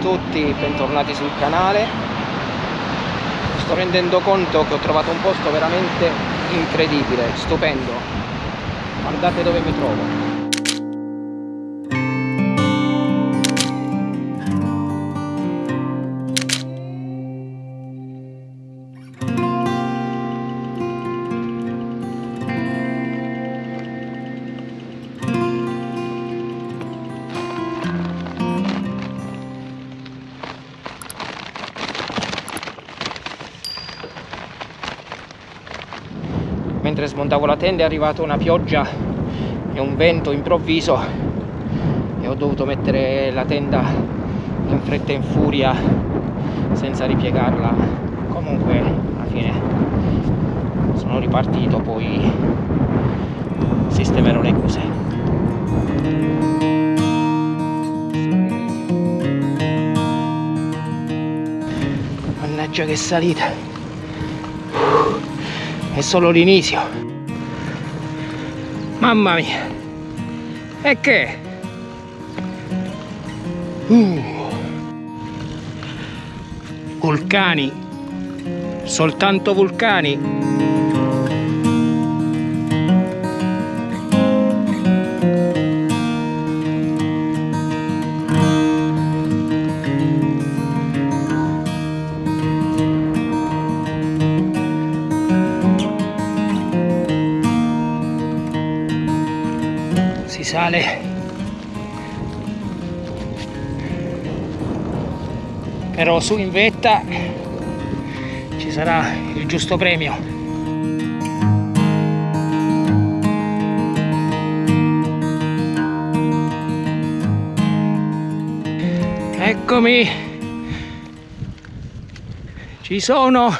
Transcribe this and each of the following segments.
tutti, bentornati sul canale. Sto rendendo conto che ho trovato un posto veramente incredibile, stupendo. Guardate dove mi trovo. Mentre smontavo la tenda è arrivata una pioggia e un vento improvviso. E ho dovuto mettere la tenda in fretta e in furia senza ripiegarla. Comunque alla fine sono ripartito poi sistemerò le cose mannaggia che salita è solo l'inizio. Mamma mia. E che? Uh. vulcani. Soltanto vulcani sale però su in vetta ci sarà il giusto premio. Eccomi. Ci sono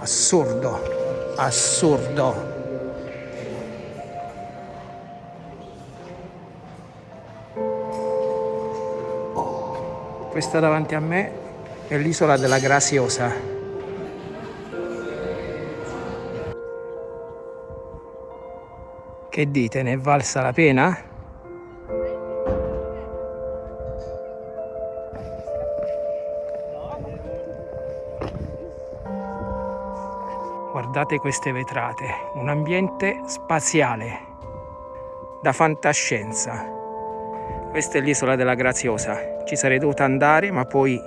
assurdo. Assurdo. Questa davanti a me è l'isola della Graziosa che dite? Ne è valsa la pena? Guardate queste vetrate un ambiente spaziale da fantascienza. Questa è l'isola della Graziosa. Ci sarei dovuta andare ma poi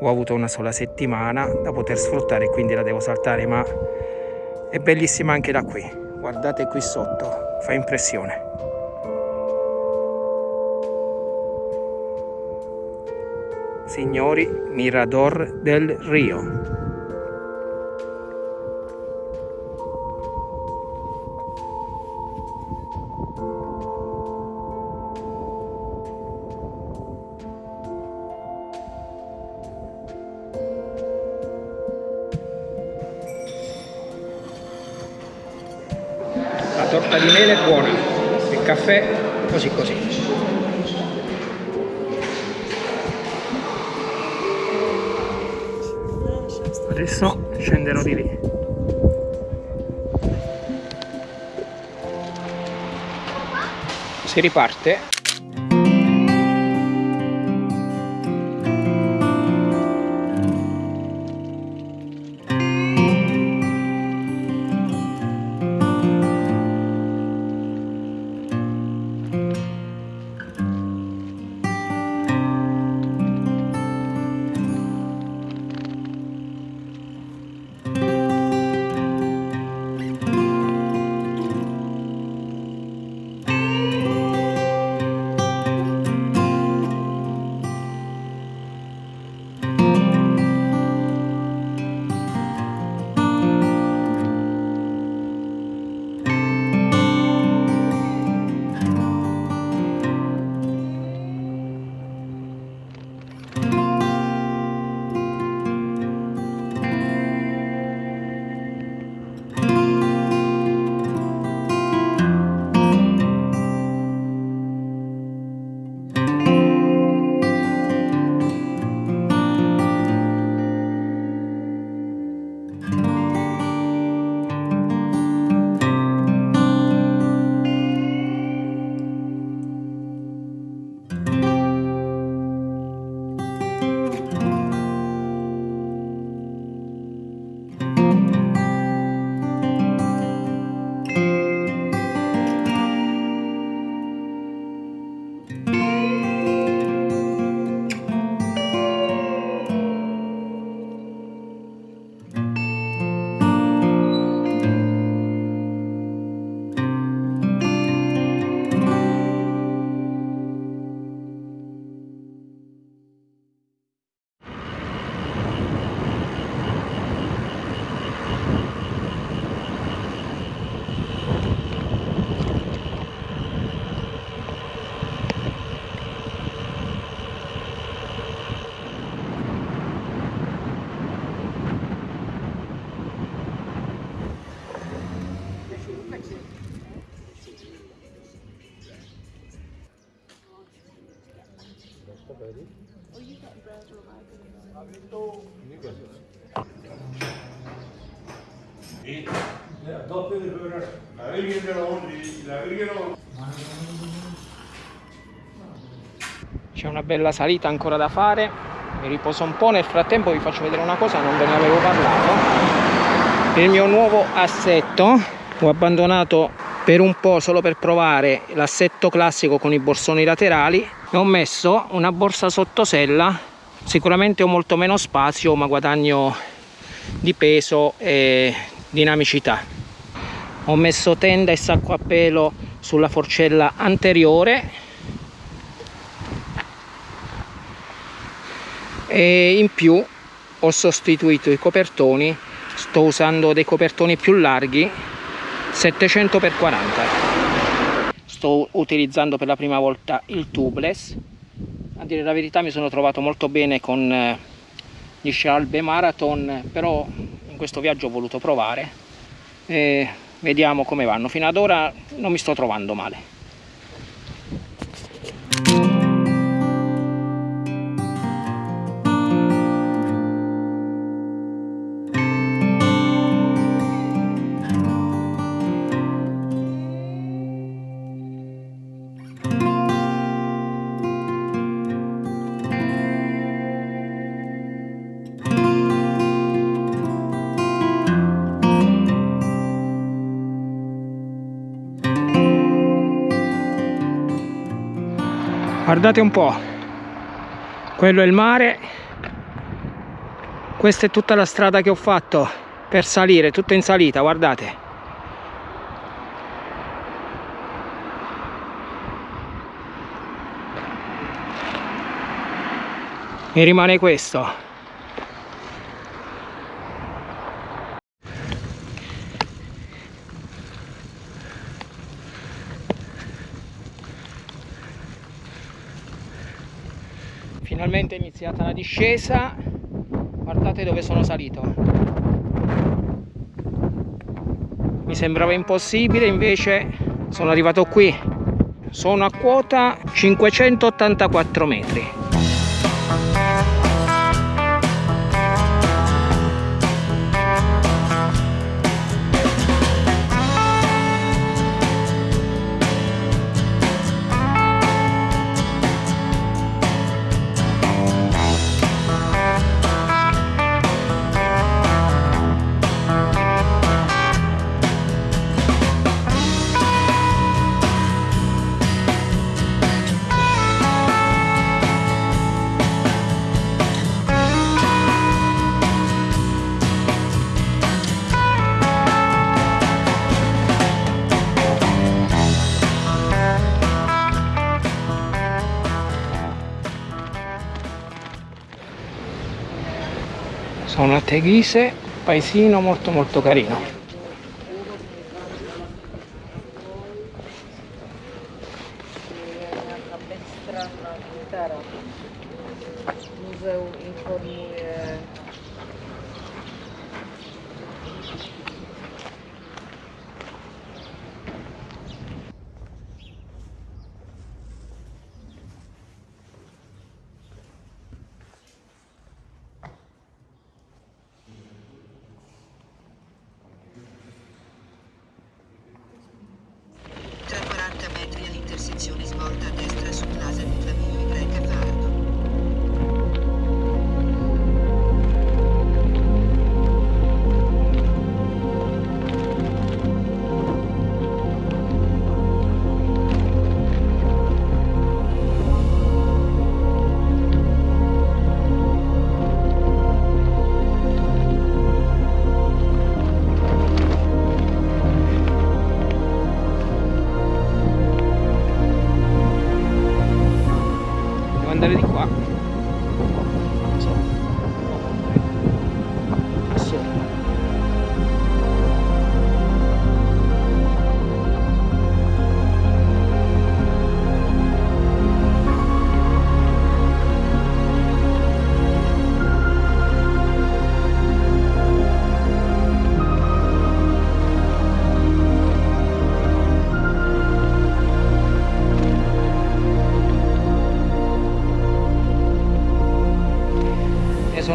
ho avuto una sola settimana da poter sfruttare quindi la devo saltare ma è bellissima anche da qui. Guardate qui sotto fa impressione. Signori Mirador del Rio caffè così così. Adesso scenderò di lì. Si riparte C'è una bella salita ancora da fare, mi riposo un po', nel frattempo vi faccio vedere una cosa, non ve ne avevo parlato. Il mio nuovo assetto, ho abbandonato per un po' solo per provare l'assetto classico con i borsoni laterali e ho messo una borsa sottosella, sicuramente ho molto meno spazio ma guadagno di peso e dinamicità. Ho messo tenda e sacco a pelo sulla forcella anteriore. E in più ho sostituito i copertoni. Sto usando dei copertoni più larghi 700 x 40 sto utilizzando per la prima volta il tubeless. A dire la verità mi sono trovato molto bene con eh, gli Scialbe Marathon però in questo viaggio ho voluto provare e vediamo come vanno. Fino ad ora non mi sto trovando male guardate un po' quello è il mare. Questa è tutta la strada che ho fatto per salire tutta in salita guardate. Mi rimane questo finalmente è iniziata la discesa. Guardate dove sono salito. Mi sembrava impossibile invece sono arrivato qui. Sono a quota 584 metri sono a Teghise paesino molto molto carino. Muzeum informuje andare di qua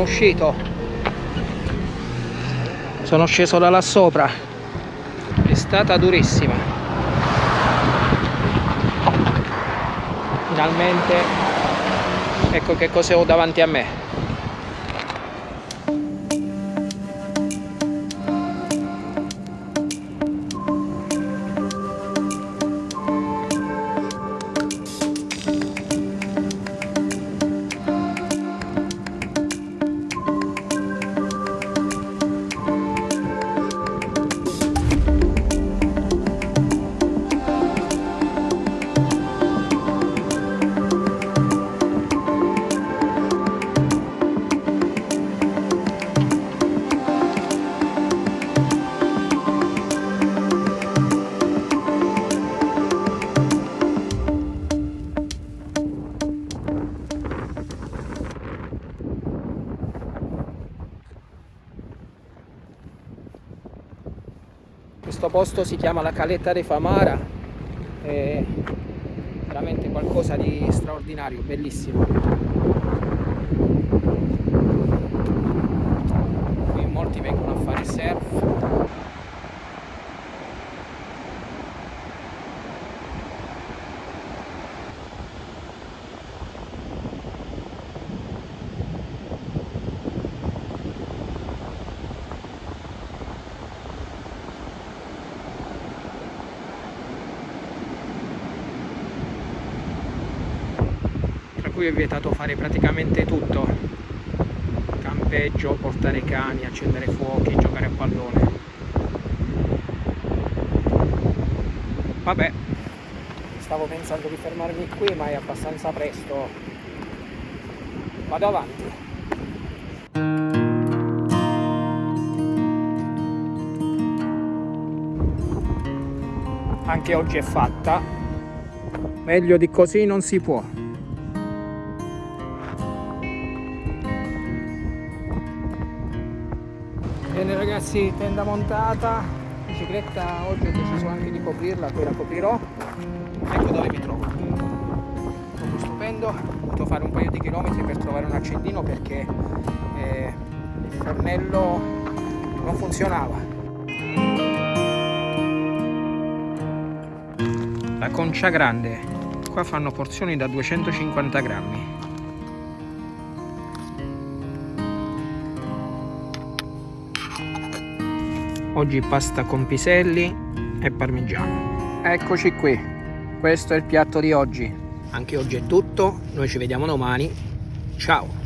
sono uscito. Sono sceso da là sopra. È stata durissima. Finalmente ecco che cosa ho davanti a me questo posto si chiama la Caletta de Famara. È veramente qualcosa di straordinario, bellissimo qui molti vengono a fare surf cui è vietato fare praticamente tutto. Campeggio, portare cani, accendere fuochi, giocare a pallone. Vabbè. Stavo pensando di fermarmi qui ma è abbastanza presto. Vado avanti. Anche oggi è fatta. Meglio di così non si può ragazzi tenda montata bicicletta oggi ho deciso anche di coprirla poi la coprirò. Ecco dove mi trovo. Trovo stupendo ho dovuto fare un paio di chilometri per trovare un accendino perché eh, il fornello non funzionava. La concia grande. Qua fanno porzioni da 250 grammi oggi pasta con piselli e parmigiano. Eccoci qui. Questo è il piatto di oggi. Anche oggi è tutto. Noi ci vediamo domani. Ciao